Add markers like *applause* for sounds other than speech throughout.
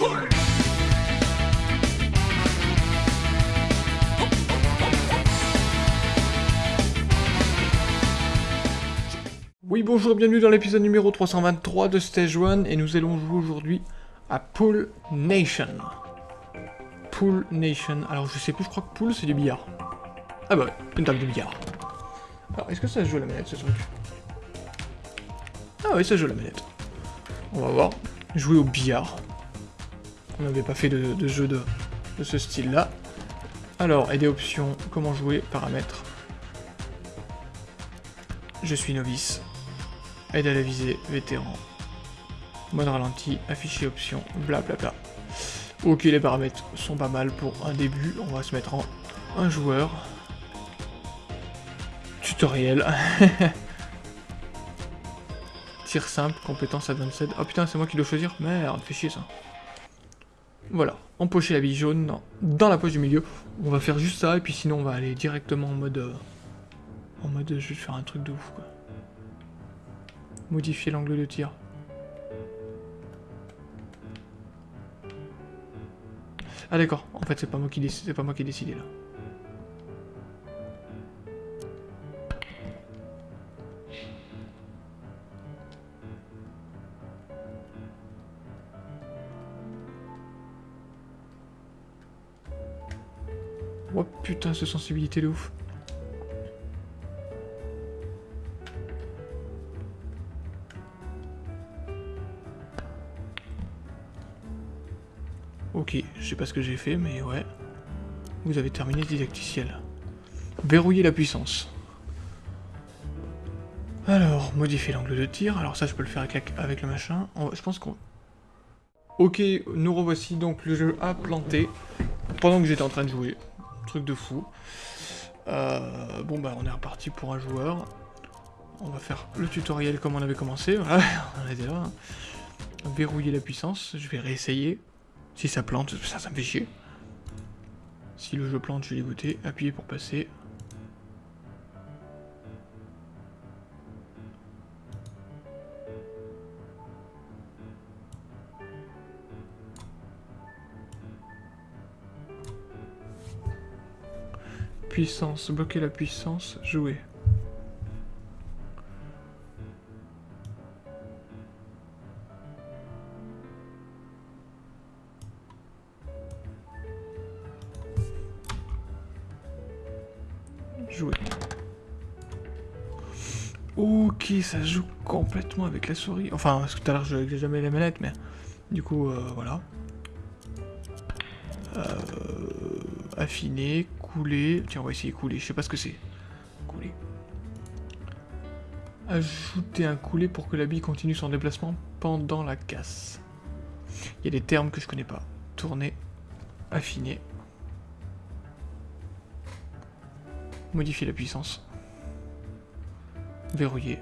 Oui bonjour, bienvenue dans l'épisode numéro 323 de Stage 1 et nous allons jouer aujourd'hui à Pool Nation. Pool Nation, alors je sais plus, je crois que Pool c'est du billard. Ah bah ouais, une table de billard. Alors est-ce que ça joue à la manette ce truc? Ah oui ça joue à la manette. On va voir. Jouer au billard. On n'avait pas fait de, jeu de, ce style là. Alors, aider options, comment jouer, paramètres. Je suis novice. Aide à la visée, vétéran. Mode ralenti, afficher options, blablabla. Ok, les paramètres sont pas mal pour un début. On va se mettre en un joueur. Tutoriel. *laughs* Tir simple, compétence advanced. Oh putain, c'est moi qui dois choisir Merde, fait chier ça. Voilà, empocher la bille jaune dans la poche du milieu. On va faire juste ça, et puis sinon on va aller directement en mode... Euh, en mode, je vais faire un truc de ouf, quoi. Modifier l'angle de tir. Ah d'accord, en fait c'est pas moi qui c'est pas moi qui ai décidé là. Cette sensibilité de ouf. Ok, je sais pas ce que j'ai fait, mais ouais. Vous avez terminé ce didacticiel. Verrouiller la puissance. Alors, modifier l'angle de tir. Alors ça, je peux le faire avec, le machin. je pense qu'on... Ok, nous revoici. Donc, le jeu a planté pendant que j'étais en train de jouer. Truc de fou. Euh, bon, bah, on est reparti pour un joueur. On va faire le tutoriel comme on avait commencé. Verrouiller la puissance. Je vais réessayer. Si ça plante, ça, ça me fait chier. Si le jeu plante, je vais dégoûter. Appuyer pour passer. Puissance, bloquer la puissance, jouer. Jouer. Ok, ça joue complètement avec la souris. Enfin, parce que tout à l'heure, je n'ai jamais la manette, mais du coup, euh, voilà. Euh, affiner, couler. Tiens, on va essayer couler. Je sais pas ce que c'est. Couler. Ajouter un couler pour que la bille continue son déplacement pendant la casse. Il y a des termes que je connais pas. Tourner, affiner. Modifier la puissance. Verrouiller.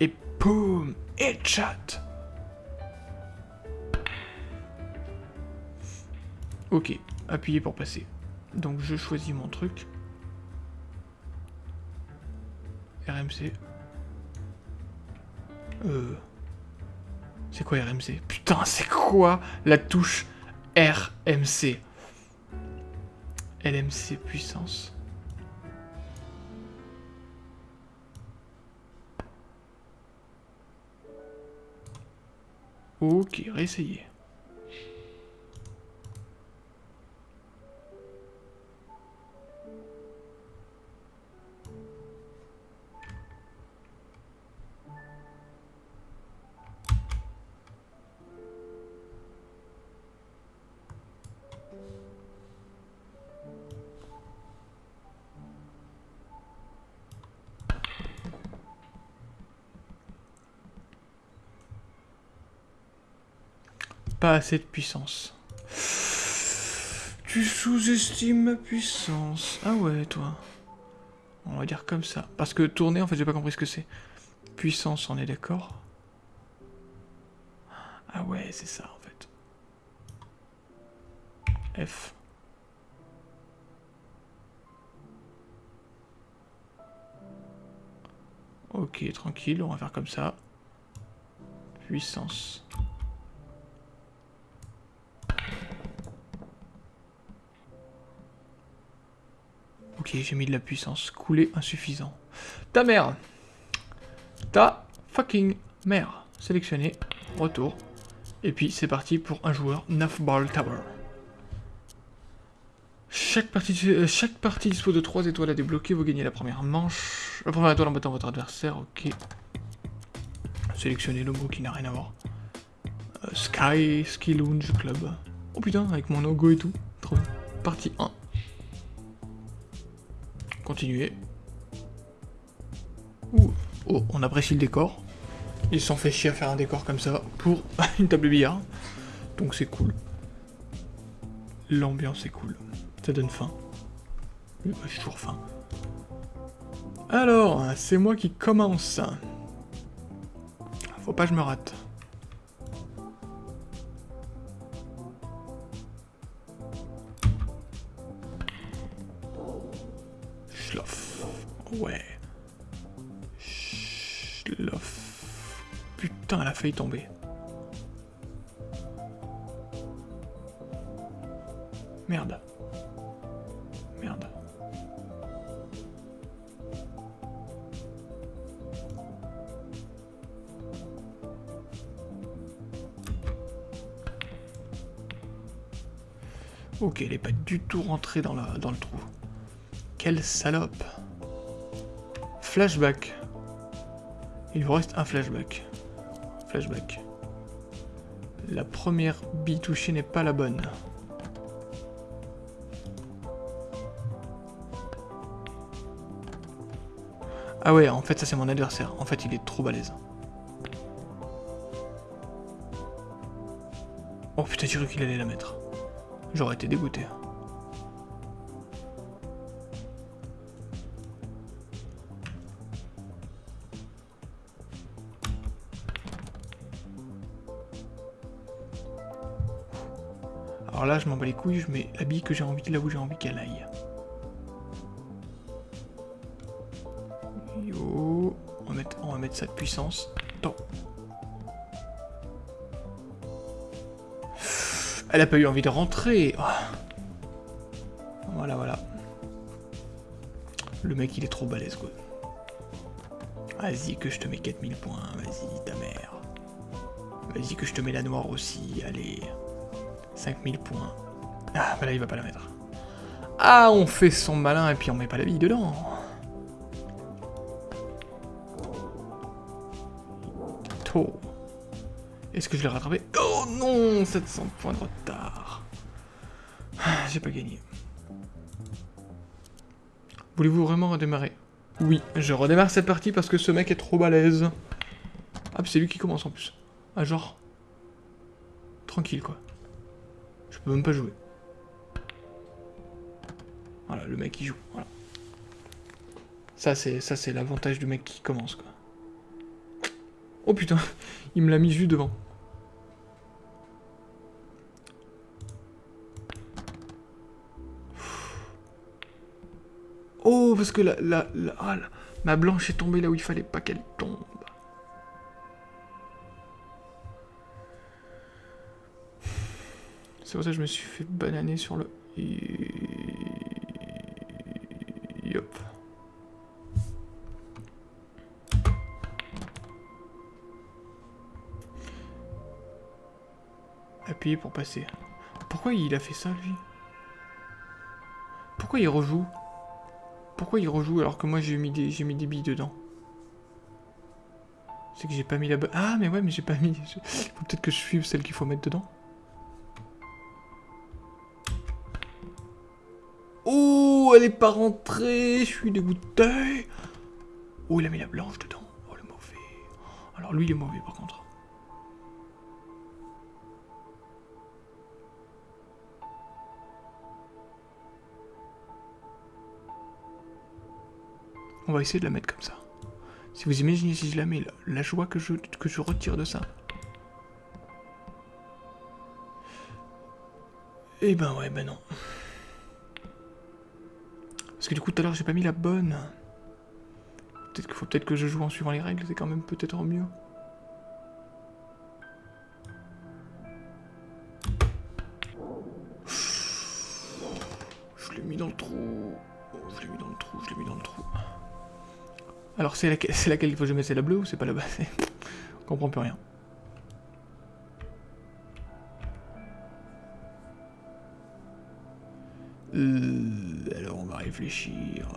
Et boum Headshot Ok, appuyer pour passer. Donc je choisis mon truc. RMC. Euh... C'est quoi RMC Putain, c'est quoi la touche RMC LMC puissance. Ok, réessayer. Pas assez de puissance. Tu sous-estimes ma puissance. Ah ouais, toi. On va dire comme ça. Parce que tourner, en fait, j'ai pas compris ce que c'est. Puissance, on est d'accord Ah ouais, c'est ça, en fait. F. Ok, tranquille, on va faire comme ça. Puissance. Ok, j'ai mis de la puissance. Couler insuffisant. Ta mère Ta fucking mère. Sélectionné. Retour. Et puis c'est parti pour un joueur 9 Ball Tower. Chaque partie, euh, chaque partie dispose de 3 étoiles à débloquer. Vous gagnez la première manche. La première étoile en battant votre adversaire. Ok. Sélectionnez le mot qui n'a rien à voir. Euh, Sky, Ski Lounge Club. Oh putain, avec mon logo et tout. Partie 1. Continuez. Ouh. Oh, on apprécie le décor. Ils se sont fait chier à faire un décor comme ça pour *laughs* une table de billard. Donc c'est cool. L'ambiance est cool. Ça donne faim. J'ai toujours faim. Alors, c'est moi qui commence. Faut pas que je me rate. Merde. Merde. Ok, elle est pas du tout rentrée dans, dans le trou. Quelle salope. Flashback. Il vous reste un flashback. Flashback. La première bille touchée n'est pas la bonne. Ah ouais, en fait, ça c'est mon adversaire. En fait, il est trop balèze. Oh putain, j'ai cru qu'il allait la mettre. J'aurais été dégoûté. Alors là, je m'en bats les couilles, je mets la bille que j'ai envie, là où j'ai envie qu'elle aille. Yo, on va mettre, on va mettre ça de puissance. Elle a pas eu envie de rentrer. Oh. Voilà, voilà. Le mec, il est trop balèze, quoi. Vas-y, que je te mets 4000 points. Vas-y, ta mère. Vas-y, que je te mets la noire aussi. Allez. 5000 points. Ah, bah là, il va pas la mettre. Ah, on fait son malin et puis on met pas la bille dedans. Tôt. Est-ce que je l'ai rattrapé? Oh non 700 points de retard. Ah, j'ai pas gagné. Voulez-vous vraiment redémarrer? Oui, je redémarre cette partie parce que ce mec est trop balèze. Ah, c'est lui qui commence en plus. Ah, genre... Tranquille, quoi. Même pas jouer. Voilà, le mec qui joue. Ça, c'est ça c'est l'avantage du mec qui commence, quoi. Oh putain, *laughs* il me l'a mis juste devant. Oh, parce que la, la, la, ah, la, ma blanche est tombée là où il fallait pas qu'elle tombe. C'est pour ça que je me suis fait bananer sur le... Yop. Appuyer pour passer. Pourquoi il a fait ça, lui? Pourquoi il rejoue? Pourquoi il rejoue alors que moi j'ai mis des mis des billes dedans? C'est que j'ai pas mis la. Ah, mais ouais, mais j'ai pas mis... *laughs* Peut-être que je suive celle qu'il faut mettre dedans. Elle est pas rentrée, je suis dégoûté. Oh, il a mis la blanche dedans. Oh, le mauvais. Alors lui, il est mauvais par contre. On va essayer de la mettre comme ça. Si vous imaginez si je la mets, la, joie que je, que je retire de ça. Eh ben ouais, ben non. Parce que du coup, tout à l'heure, j'ai pas mis la bonne. Peut-être qu'il faut peut-être que je joue en suivant les règles, c'est quand même peut-être mieux. Je l'ai mis dans le trou. Oh, je l'ai mis dans le trou, je l'ai mis dans le trou. Alors c'est laquelle, il faut que je mette? C'est la bleue ou c'est pas la bas *laughs* On comprend plus rien. Euh, alors on va réfléchir.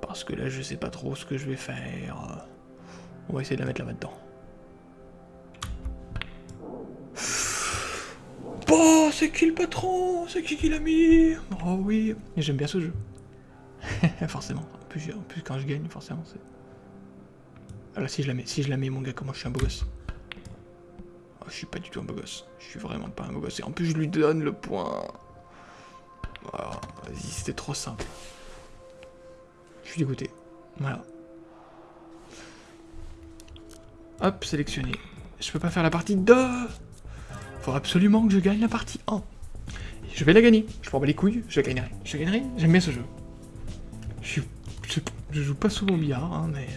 Parce que là je sais pas trop ce que je vais faire. On va essayer de la mettre là-dedans. Oh, c'est qui le patron? C'est qui qui l'a mis? Oh oui, j'aime bien ce jeu. *laughs* forcément. En plus, quand je gagne, forcément, c'est... Ah là, si je la mets, si je la mets, mon gars, comment je suis un beau gosse? Oh, Je suis pas du tout un beau gosse. Je suis vraiment pas un beau gosse. Et en plus, je lui donne le point. Vas-y, c'était trop simple. Je suis dégoûté. Voilà. Hop, sélectionné. Je peux pas faire la partie 2 Faut absolument que je gagne la partie 1. Je vais la gagner. Je prends pas les couilles, je gagnerai. Je gagnerai, j'aime bien ce jeu. Je, joue pas souvent au billard, hein, mais...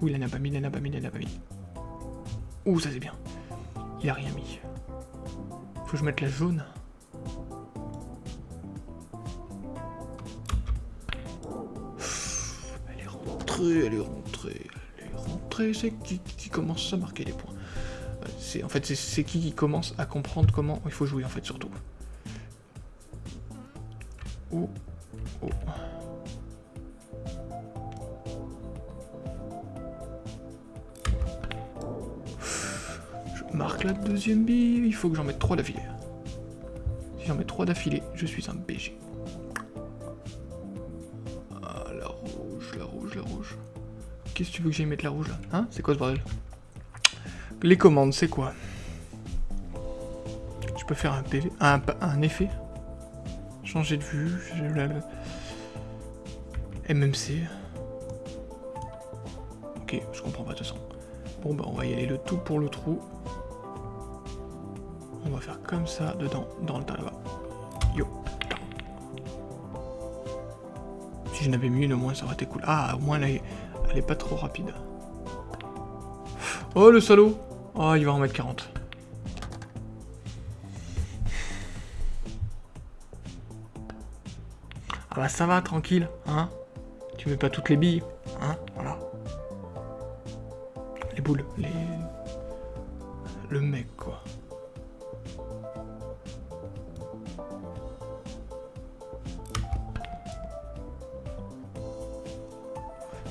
Ouh, il en a pas mis, il en a pas mis, il en a pas mis. Ouh, ça c'est bien. Il a rien mis. Faut que je mette la jaune. Rentrée, elle est rentrée c'est qui, qui, commence à marquer les points. C'est En fait, c'est qui qui commence à comprendre comment il faut jouer, en fait, surtout. Oh, oh. Je marque la deuxième bille, il faut que j'en mette trois d'affilée. Si j'en mets trois d'affilée, je suis un BG. Qu'est-ce que tu veux que j'aille mettre la rouge là Hein C'est quoi ce bordel Les commandes, c'est quoi Je peux faire un effet Changer de vue, MMC. Ok, je comprends pas de toute façon. Bon bah on va y aller le tout pour le trou. On va faire comme ça dedans, dans le tas là-bas. Yo. Si je n'avais mis une au moins ça aurait été cool. Ah au moins là elle est pas trop rapide. Oh le salaud Oh il va en mettre 40. Ah bah ça va, tranquille, hein Tu mets pas toutes les billes, hein Voilà. Les boules, les... Le mec, quoi.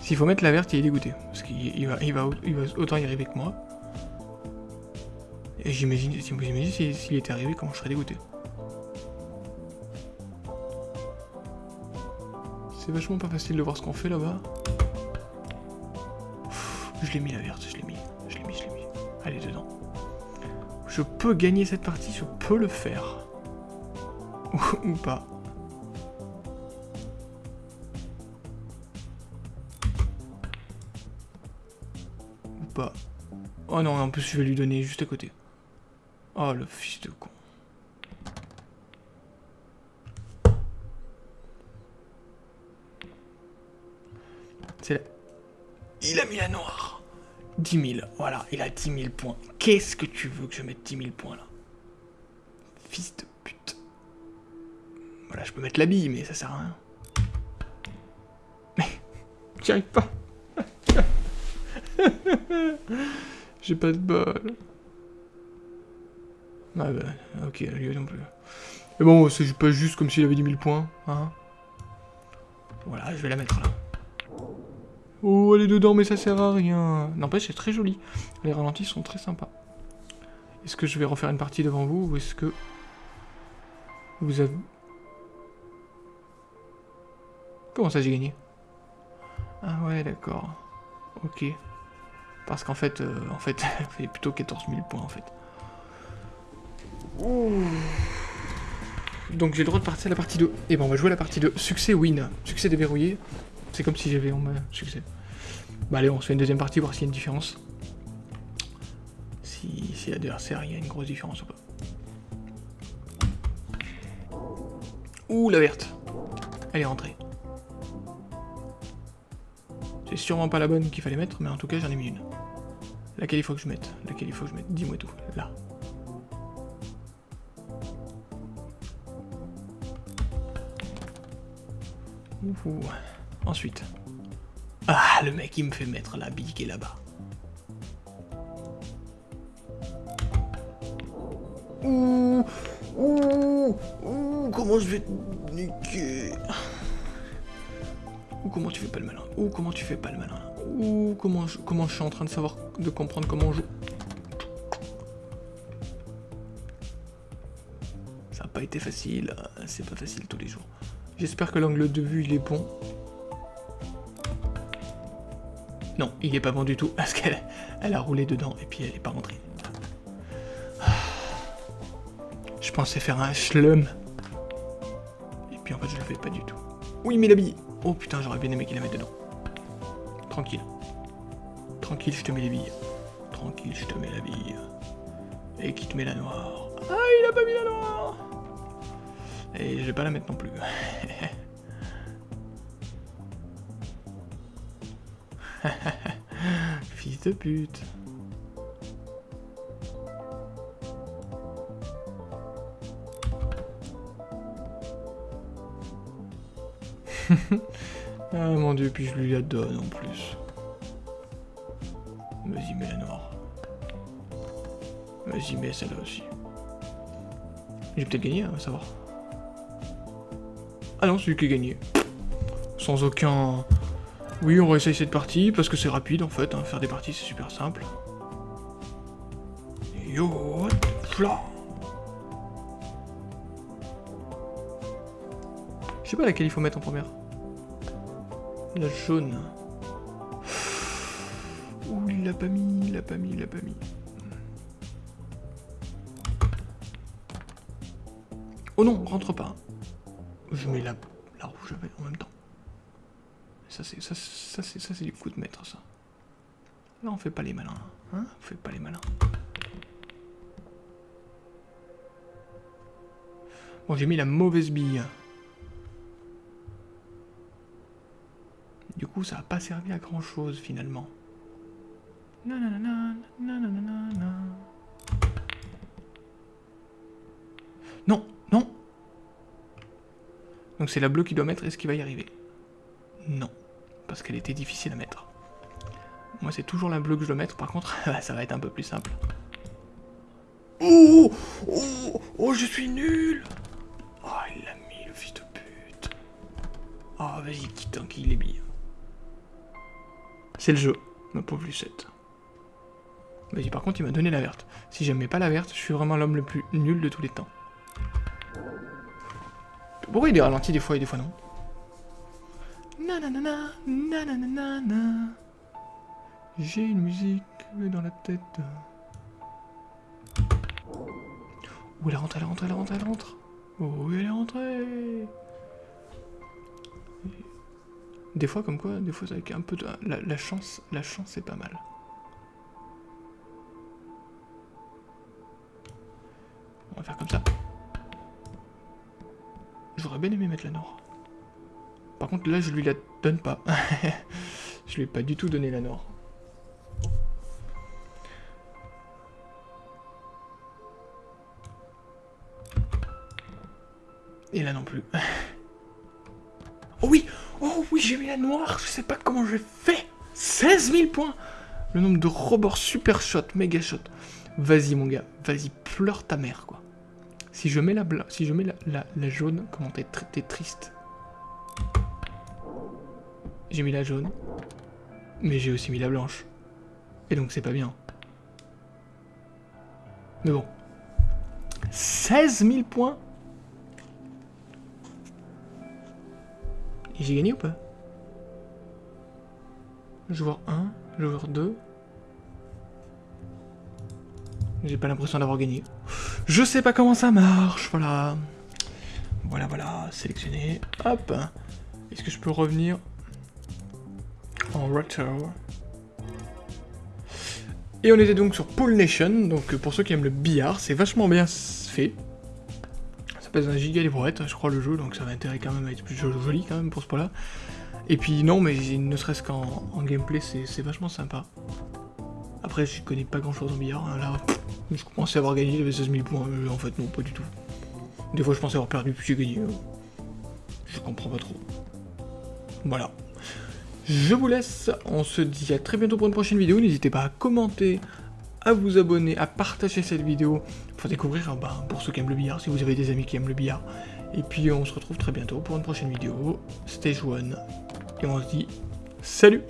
S'il faut mettre la verte, il est dégoûté. Parce qu'il va, il va, il va autant y arriver que moi. Et j'imagine, si vous imaginez s'il était arrivé, comment je serais dégoûté? C'est vachement pas facile de voir ce qu'on fait là-bas. Je l'ai mis la verte, je l'ai mis, je l'ai mis, je l'ai mis. Allez, dedans. Je peux gagner cette partie, je peux le faire. *laughs* Ou pas. Oh non, en plus je vais lui donner juste à côté. Oh le fils de con. C'est là. Il a mis la noire. 10 000. Voilà, il a 10 000 points. Qu'est-ce que tu veux que je mette 10 000 points là? Fils de pute. Voilà, je peux mettre la bille, mais ça sert à rien. Mais, j'y arrive pas. *laughs* J'ai pas de balle. Ah bah, ok, lui plus. Mais bon, c'est pas juste comme s'il avait 10 000 points, hein. Voilà, je vais la mettre là. Oh, elle est dedans, mais ça sert à rien. N'empêche, c'est très joli. Les ralentis sont très sympas. Est-ce que je vais refaire une partie devant vous, ou est-ce que... Vous avez... Comment ça, j'ai gagné? Ah ouais, d'accord. Ok. Parce qu'en fait, euh, en fait, *laughs* fait plutôt 14 000 points en fait. Donc j'ai le droit de partir à la partie 2. Et bon, on va jouer à la partie 2. Succès win. Succès déverrouillé. C'est comme si j'avais main succès. Bah allez, on se fait une deuxième partie, voir s'il y a une différence. Si, si l'adversaire, il y a une grosse différence ou pas. Ouh, la verte. Elle est rentrée. C'est sûrement pas la bonne qu'il fallait mettre, mais en tout cas j'en ai mis une. Laquelle il faut que je mette Laquelle il faut que je mette Dis-moi tout. Là. Ensuite. Ah, le mec, il me fait mettre la bille qui est là-bas. Ouh, ouh, ouh, comment je vais te niquer? Ouh, comment tu fais pas le malin? Ouh, comment tu fais pas le malin Ouh, comment je, suis en train de savoir, de comprendre comment on joue. Ça n'a pas été facile, c'est pas facile tous les jours. J'espère que l'angle de vue il est bon. Non, il est pas bon du tout, parce qu'elle elle a roulé dedans et puis elle est pas rentrée. Je pensais faire un schlum. Et puis en fait je le fais pas du tout. Oui mais la bille Oh putain j'aurais bien aimé qu'il la mette dedans. Tranquille. Tranquille je te mets les billes. Tranquille je te mets la bille. Et qui te met la noire. Ah il a pas mis la noire Et je vais pas la mettre non plus. *laughs* Fils de pute. *laughs* dieu, puis je lui la donne en plus. Vas-y, mets la noire. Vas-y, mets celle-là aussi. J'ai peut-être gagné, on va savoir. Ah non, c'est lui qui a gagné. Sans aucun... Oui, on va essayer cette partie, parce que c'est rapide en fait, hein. faire des parties c'est super simple. Yo, là Je sais pas laquelle il faut mettre en première. La jaune. Ouh, il l'a pas mis, il l'a pas mis, il l'a pas mis. Oh non, rentre pas. Je mets la, la rouge en même temps. Ça c'est ça, ça c'est ça c'est du coup de maître ça. Là on fait pas les malins, hein On fait pas les malins. Bon j'ai mis la mauvaise bille. Coup ça a pas servi à grand chose finalement. Non, non. Donc c'est la bleue qui doit mettre, est-ce qu'il va y arriver? Non parce qu'elle était difficile à mettre. Moi, c'est toujours la bleue que je dois mettre, par contre, *laughs* ça va être un peu plus simple. Oh Oh Oh, je suis nul Oh, il l'a mis, le fils de pute. Oh, vas-y, quitte qu'il les billes. C'est le jeu, ma pauvre Lucette. Vas-y, par contre, il m'a donné la verte. Si j'aimais pas la verte, je suis vraiment l'homme le plus nul de tous les temps. Pourquoi il est ralenti des fois et des fois non? Nanana, nanana, J'ai une musique dans la tête. Où elle est rentrée, elle est rentrée, elle est rentrée, elle rentre. Oh, elle est rentrée? Des fois, comme quoi, des fois, avec un peu de... La, chance, la chance, c'est pas mal. On va faire comme ça. J'aurais bien aimé mettre la nord. Par contre, là, je lui la donne pas. *laughs* je lui ai pas du tout donné la nord. Et là non plus. *laughs* j'ai mis la noire Je sais pas comment j'ai fait 16 000 points Le nombre de rebords super shot, méga shot. Vas-y mon gars, vas-y, pleure ta mère quoi. Si je mets la, si je mets la, jaune, comment t'es triste? J'ai mis la jaune. Mais j'ai aussi mis la blanche. Et donc c'est pas bien. Mais bon. 16 000 points j'ai gagné ou pas? Joueur 1, joueur 2. J'ai pas l'impression d'avoir gagné. Je sais pas comment ça marche, voilà. Voilà, voilà, sélectionné. Hop. Est-ce que je peux revenir en retro. Et on était donc sur Pool Nation, donc pour ceux qui aiment le billard, c'est vachement bien fait. Ça pèse un giga livrette, je crois, le jeu, donc ça va intérêt quand même à être plus joli quand même pour ce point-là. Et puis non, mais ne serait-ce qu'en gameplay, c'est vachement sympa. Après, je connais pas grand-chose en billard, hein, là, je à avoir gagné, j'avais 16 000 points, euh, en fait non, pas du tout. Des fois je pensais avoir perdu, puis j'ai gagné. Je comprends pas trop. Voilà. Je vous laisse, on se dit à très bientôt pour une prochaine vidéo, n'hésitez pas à commenter, à vous abonner, à partager cette vidéo pour découvrir, bah, pour ceux qui aiment le billard, si vous avez des amis qui aiment le billard. Et puis on se retrouve très bientôt pour une prochaine vidéo, Stage 1, et on se dit salut